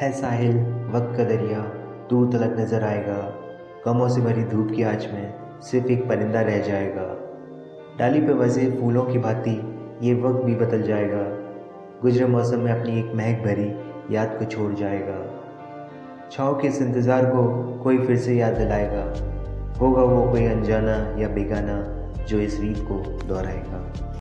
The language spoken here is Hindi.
है साहिल, वक्त का दरिया दूर तलक नज़र आएगा। गमों से भरी धूप की आँच में सिर्फ़ एक परिंदा रह जाएगा। डाली पे वजे फूलों की भांति ये वक्त भी बदल जाएगा। गुजरे मौसम में अपनी एक महक भरी याद को छोड़ जाएगा। छाँव के इस इंतज़ार को कोई फिर से याद दिलाएगा। होगा वो कोई अनजाना या बेगाना जो इस रीत को दोहराएगा।